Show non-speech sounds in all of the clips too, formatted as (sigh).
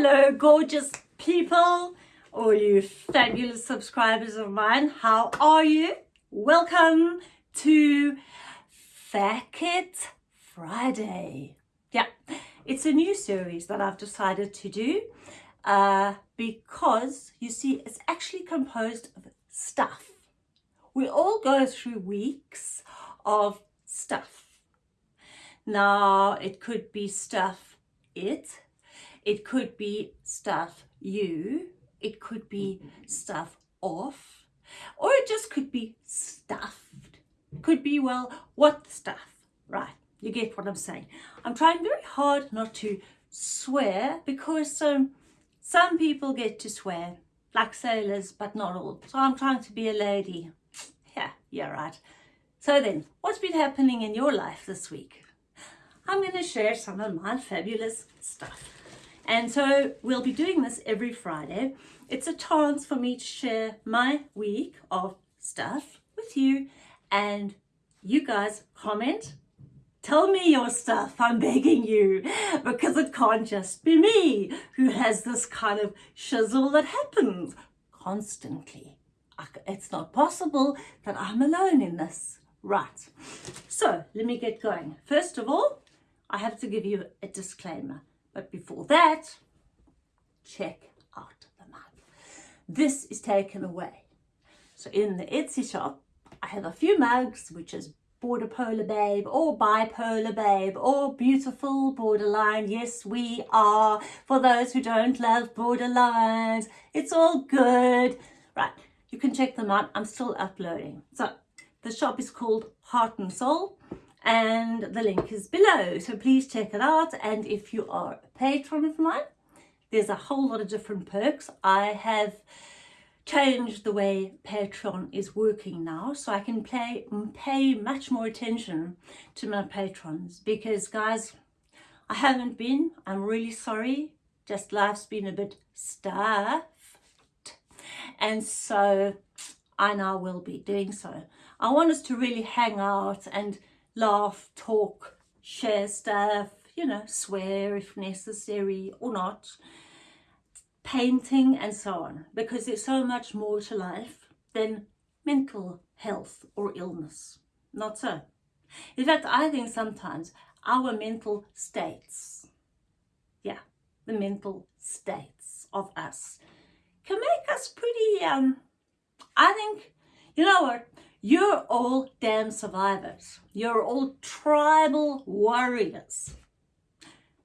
Hello, gorgeous people, all you fabulous subscribers of mine. How are you? Welcome to Stuff It Friday. Yeah, it's a new series that I've decided to do uh, because you see, it's actually composed of stuff. We all go through weeks of stuff. Now, it could be stuff it, it could be stuff you, it could be stuff off, or it just could be stuffed. Could be, well, what stuff? Right, you get what I'm saying. I'm trying very hard not to swear because um, some people get to swear, like sailors, but not all. So I'm trying to be a lady. Yeah, yeah, right. So then, what's been happening in your life this week? I'm going to share some of my fabulous stuff. And so we'll be doing this every Friday. It's a chance for me to share my week of stuff with you and you guys comment. Tell me your stuff, I'm begging you, because it can't just be me who has this kind of shizzle that happens constantly. It's not possible that I'm alone in this. Right, so let me get going. First of all, I have to give you a disclaimer. But before that, check out the mug. This is taken away. So in the Etsy shop, I have a few mugs, which is Border Polar Babe or Bipolar Babe or Beautiful Borderline. Yes, we are. For those who don't love borderlines, it's all good. Right, you can check them out. I'm still uploading. So the shop is called Heart and Soul and the link is below. So please check it out. And if you are a patron of mine there's a whole lot of different perks. I have changed the way patreon is working now so i can pay pay much more attention to my patrons. Because guys i haven't been i'm really sorry. Just life's been a bit stuffed. And so i now will be doing so. I want us to really hang out and laugh, talk, share stuff, you know, swear if necessary or not, painting and so on, because there's so much more to life than mental health or illness. Not so. In fact, I think sometimes our mental states, yeah, the mental states of us can make us pretty, um, I think, you know what, you're all damn survivors. You're all tribal warriors.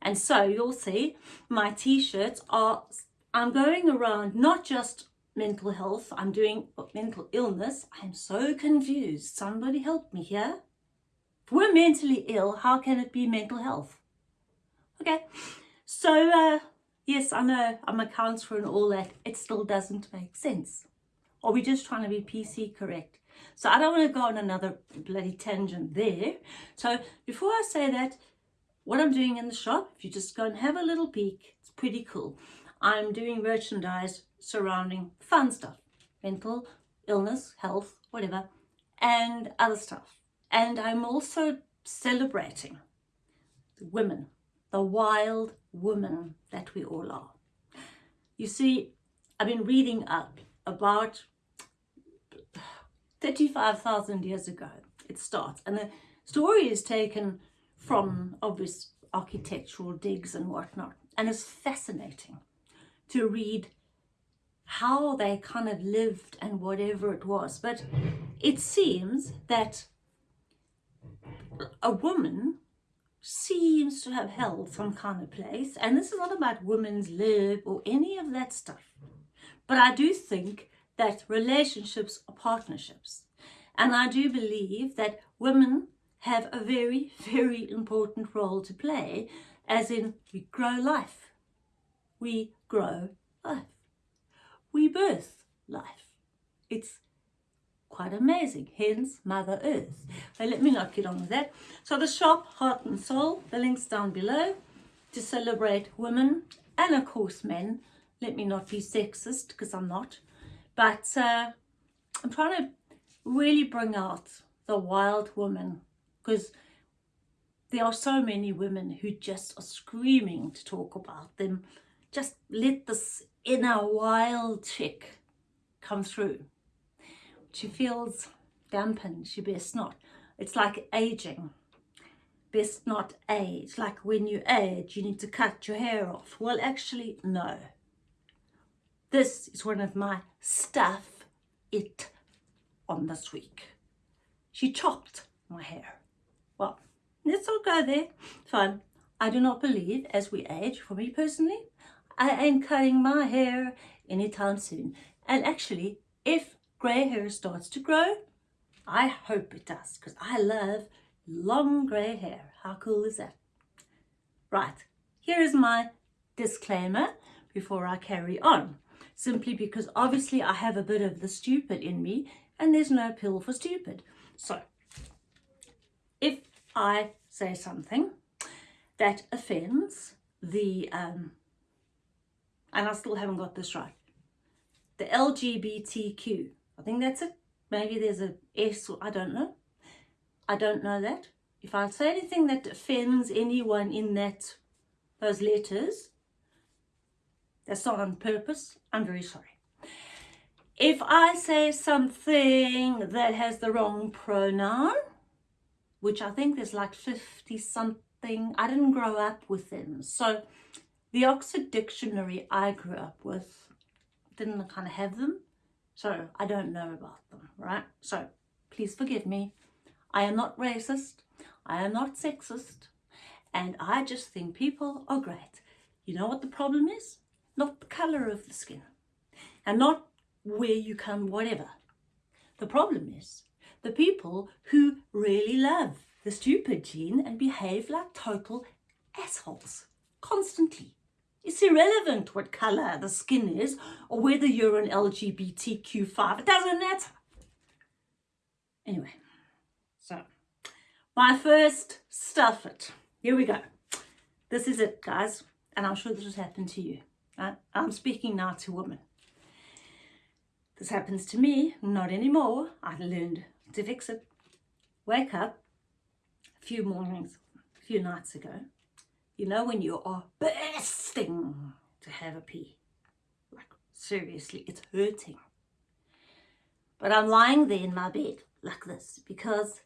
And so you'll see my t-shirts are, I'm going around not just mental health, I'm doing mental illness. I'm so confused. Somebody help me here. If we're mentally ill, how can it be mental health? Okay, so uh, yes, I know I'm a counselor and all that. It still doesn't make sense. Are we just trying to be PC correct? So I don't want to go on another bloody tangent there. So before I say that, what I'm doing in the shop, if you just go and have a little peek, it's pretty cool. I'm doing merchandise surrounding fun stuff, mental illness, health, whatever, and other stuff. And I'm also celebrating the women, the wild women that we all are. You see, I've been reading up about 35,000 years ago it starts. And the story is taken from obvious architectural digs and whatnot. And it's fascinating to read how they kind of lived and whatever it was. But it seems that a woman seems to have held some kind of place. And this is not about women's lib or any of that stuff. But I do think that relationships are partnerships. And I do believe that women have a very, (laughs) very important role to play, as in we grow life. We grow life. We birth life. It's quite amazing, hence Mother Earth. But let me not get on with that. So the shop, Heart and Soul, the link's down below to celebrate women and of course men. Let me not be sexist because I'm not. But uh, I'm trying to really bring out the wild woman because there are so many women who just are screaming to talk about them just let this inner wild chick come through. She feels dampened, she best not. It's like aging. Best not age. Like when you age, you need to cut your hair off. Well, actually, no. This is one of my stuff it on this week. She chopped my hair. Well, let's all go there. Fine. I do not believe as we age, for me personally, I ain't cutting my hair anytime soon. And actually, if grey hair starts to grow, I hope it does because I love long grey hair. How cool is that? Right, here is my disclaimer before I carry on. Simply because obviously I have a bit of the stupid in me and there's no pill for stupid. So, if I say something that offends the, um, and I still haven't got this right, the LGBTQ, I think that's it. Maybe there's a S, or I don't know. I don't know that. If I say anything that offends anyone in that those letters, that's not on purpose. I'm very sorry. If I say something that has the wrong pronoun, which I think there's like 50 something, I didn't grow up with them. So the Oxford Dictionary I grew up with didn't kind of have them. So I don't know about them, right? So please forgive me. I am not racist. I am not sexist. And I just think people are great. You know what the problem is? Not the colour of the skin. And not where you come, whatever. The problem is the people who really love the stupid gene and behave like total assholes constantly. It's irrelevant what colour the skin is or whether you're an LGBTQ5. It doesn't matter. Anyway, so my first stuff it. Here we go. This is it, guys. And I'm sure this has happened to you. I'm speaking now to women. This happens to me, not anymore. I learned to fix it. Wake up a few mornings, a few nights ago, you know when you are bursting to have a pee. Like, seriously, it's hurting. But I'm lying there in my bed like this because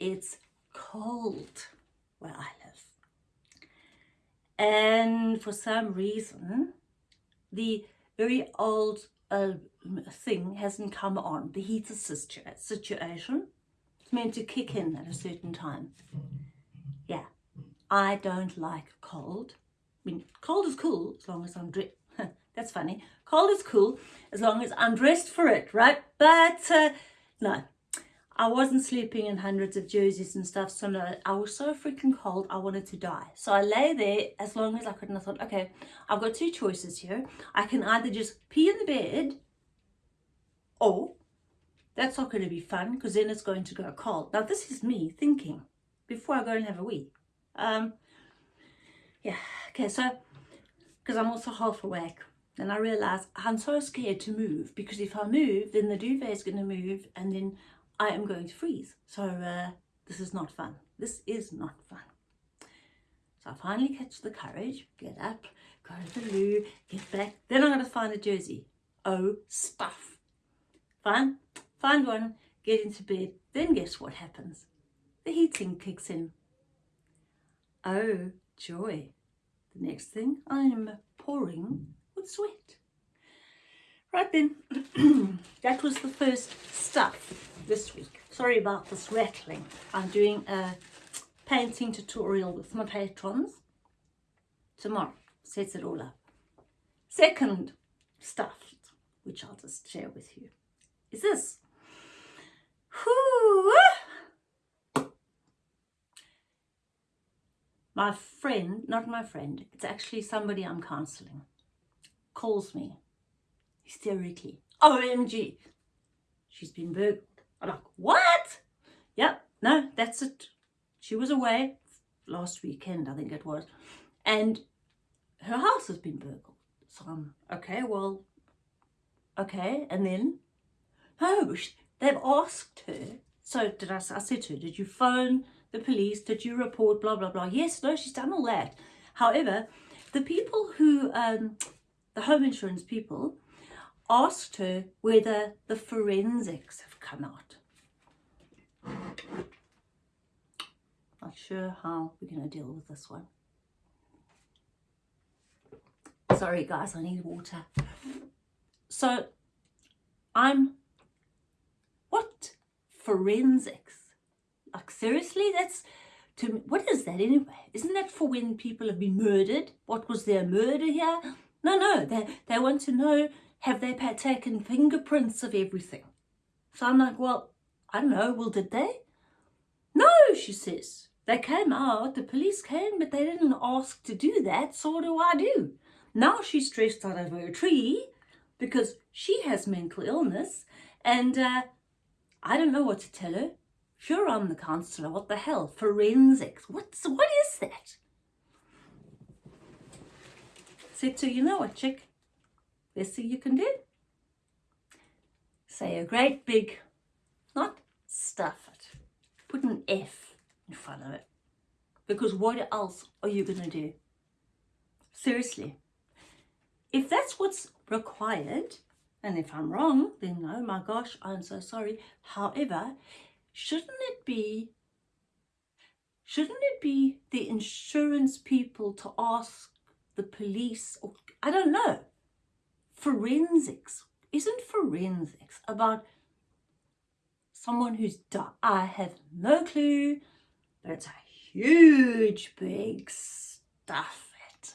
it's cold where I live. And for some reason, the very old uh, thing hasn't come on, the heater situation. It's meant to kick in at a certain time. Yeah, I don't like cold. I mean, cold is cool as long as I'm dressed. (laughs) That's funny. Cold is cool as long as I'm dressed for it, right? But uh, no, I wasn't sleeping in hundreds of jerseys and stuff. So no, I was so freaking cold, I wanted to die. So I lay there as long as I could and I thought, okay, I've got two choices here. I can either just pee in the bed or that's not going to be fun because then it's going to go cold. Now this is me thinking before I go and have a wee. Um, yeah, okay, so, because I'm also half awake, and I realise I'm so scared to move, because if I move, then the duvet is going to move, and then I am going to freeze. So uh, this is not fun. This is not fun. So I finally catch the courage, get up, go to the loo, get back. Then I'm going to find a jersey. Oh, stuff. Fine, find one, get into bed. Then guess what happens? The heating kicks in. Oh, joy. The next thing, I'm pouring with sweat. Right then, (clears throat) that was the first stuff this week. Sorry about this rattling. I'm doing a painting tutorial with my patrons tomorrow. Sets it all up. Second stuff, which I'll just share with you, is this. My friend, not my friend, it's actually somebody I'm counselling, calls me hysterically. OMG, she's been burgled. I'm like, what? Yep, no, that's it. She was away last weekend, I think it was, and her house has been burgled. So I'm, okay, well, okay, and then, oh, they've asked her. So did I, I said to her, did you phone the police, did you report, blah, blah, blah. Yes, no, she's done all that. However, the people who, um, the home insurance people, asked her whether the forensics have come out. Not sure how we're going to deal with this one. Sorry guys, I need water. So I'm, what? Forensics? Like seriously, that's, to me, what is that anyway? Isn't that for when people have been murdered? What was their murder here? No, no, they, they want to know, have they taken fingerprints of everything? So I'm like, well, I don't know, well, did they? No, she says. They came out, the police came, but they didn't ask to do that, so what do I do? Now she's stressed out over a tree because she has mental illness and uh, I don't know what to tell her. Sure, I'm the counsellor. What the hell? Forensics. What's, what is that? Said to you know what, chick? Best thing you can do? Say a great big, not stuff it. Put an F in front of it. Because what else are you going to do? Seriously. If that's what's required, and if I'm wrong, then oh my gosh, I'm so sorry. However, shouldn't it be shouldn't it be the insurance people to ask the police or I don't know forensics isn't forensics about someone who's died I have no clue but it's a huge big stuff it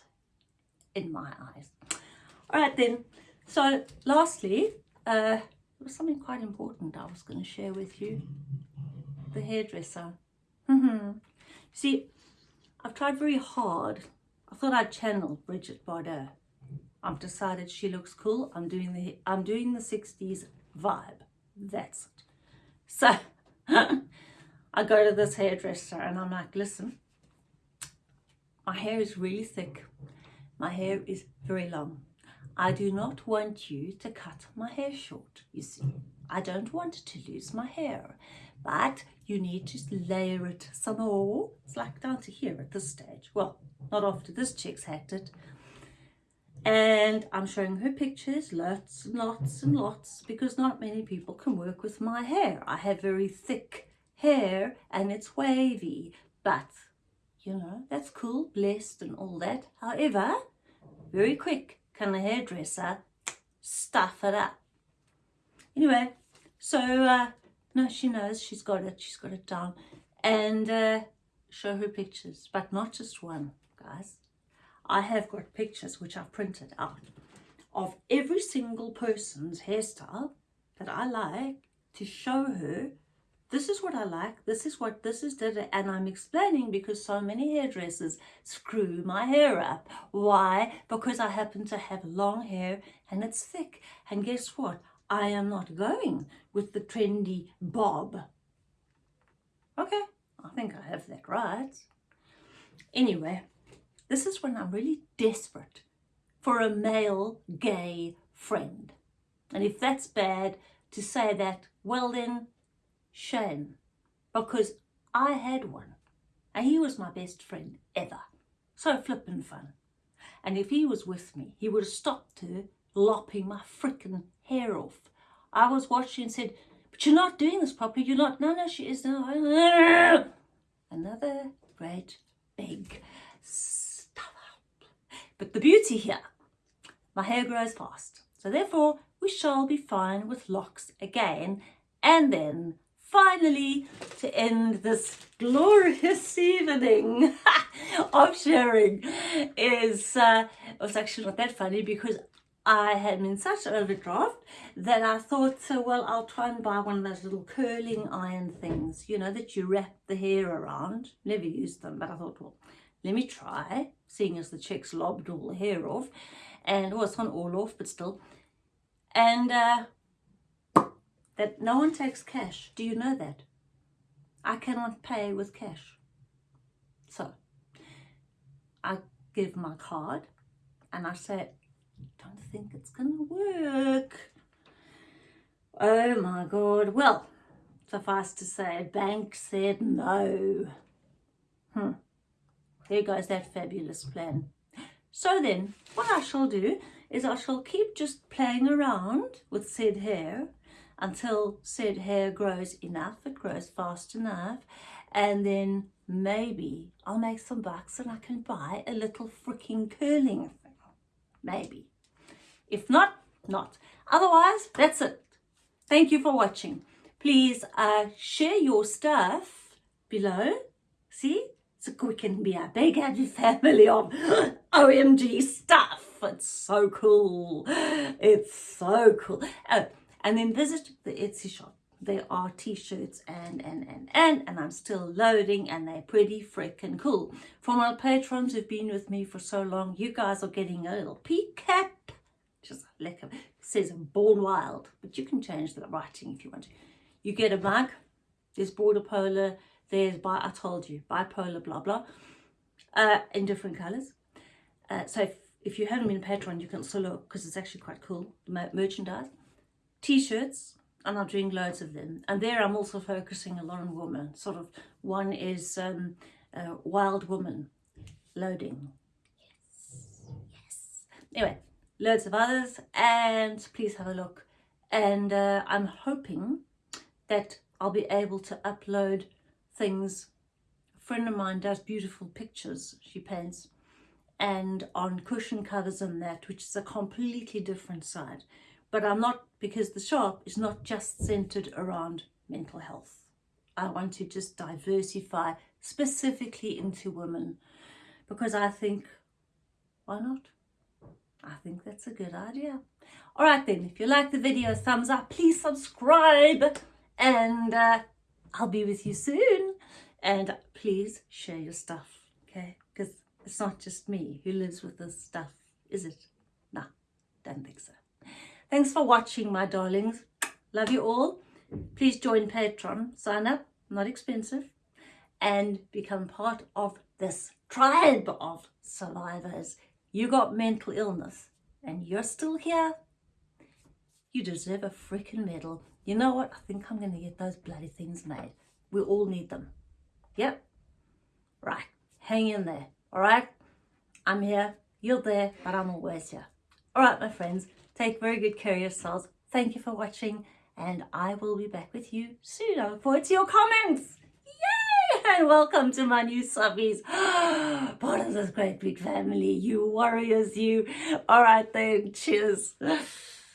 in my eyes all right then so lastly uh there was something quite important I was going to share with you the hairdresser. Mm-hmm. See, I've tried very hard. I thought I'd channel Brigitte Bardot. I've decided she looks cool. I'm doing the I'm doing the 60s vibe. That's it. So (laughs) I go to this hairdresser and I'm like, listen, my hair is really thick. My hair is very long. I do not want you to cut my hair short, you see. I don't want to lose my hair but you need to layer it some more. It's like down to here at this stage. Well, not after this chick's hacked it. And I'm showing her pictures, lots and lots and lots, because not many people can work with my hair. I have very thick hair and it's wavy, but you know, that's cool, blessed and all that. However, very quick can the hairdresser stuff it up. Anyway, so uh, no, she knows she's got it. She's got it down. And uh, show her pictures, but not just one, guys. I have got pictures which I've printed out of every single person's hairstyle that I like to show her this is what I like, this is what this is, and I'm explaining because so many hairdressers screw my hair up. Why? Because I happen to have long hair and it's thick. And guess what? I am not going with the trendy bob. Okay, I think I have that right. Anyway, this is when I'm really desperate for a male gay friend. And if that's bad to say that, well then, shame. Because I had one. And he was my best friend ever. So flippin' fun. And if he was with me, he would have stopped her lopping my frickin' hair off. I was watching and said, but you're not doing this properly. You're not. No, no, she is. No. (laughs) Another great big the beauty here, my hair grows fast. So therefore, we shall be fine with locks again. And then finally, to end this glorious (laughs) evening (laughs) of sharing is, uh, was actually not that funny because I had been such overdraft that I thought, so well, I'll try and buy one of those little curling iron things, you know, that you wrap the hair around. Never used them, but I thought, well, let me try, seeing as the chicks lobbed all the hair off. And, well, it's not all off, but still. And uh, that no one takes cash. Do you know that? I cannot pay with cash. So, I give my card and I say, don't think it's gonna work. Oh my God. Well, suffice to say, bank said no. Hmm. There goes that fabulous plan. So then, what I shall do is I shall keep just playing around with said hair until said hair grows enough, it grows fast enough, and then maybe I'll make some bucks and I can buy a little freaking curling thing. Maybe. If not, not. Otherwise, that's it. Thank you for watching. Please uh, share your stuff below. See? So we can be a big happy family of OMG stuff. It's so cool. It's so cool. Oh, and then visit the Etsy shop. There are t-shirts and, and, and, and, and I'm still loading and they're pretty freaking cool. For my patrons who've been with me for so long, you guys are getting a little peek. Just like it says born wild, but you can change the writing if you want to. You get a mug, there's border polar, there's, bi I told you, bipolar, blah, blah, uh, in different colours. Uh, so if, if you haven't been a patron, you can also look because it's actually quite cool, merchandise t-shirts and I'm doing loads of them. And there I'm also focusing a lot on women. Sort of one is um, uh, Wild Woman loading. Yes, yes. Anyway, loads of others and please have a look. And uh, I'm hoping that I'll be able to upload things. A friend of mine does beautiful pictures, she paints, and on cushion covers and that, which is a completely different side but I'm not, because the shop is not just centered around mental health. I want to just diversify specifically into women because I think, why not? I think that's a good idea. All right then, if you like the video, thumbs up, please subscribe and uh, I'll be with you soon. And please share your stuff, okay? Because it's not just me who lives with this stuff, is it? No, don't think so. Thanks for watching, my darlings. Love you all. Please join Patreon. Sign up, not expensive. And become part of this tribe of survivors. You got mental illness and you're still here. You deserve a freaking medal. You know what? I think I'm going to get those bloody things made. We all need them. Yep. Right. Hang in there. All right? I'm here. You're there, but I'm always here. All right, my friends. Take very good care of yourselves. Thank you for watching and I will be back with you soon. I look forward to your comments. Yay! And welcome to my new subbies. (gasps) Part of this great big family. You warriors, you. All right then. Cheers. (laughs)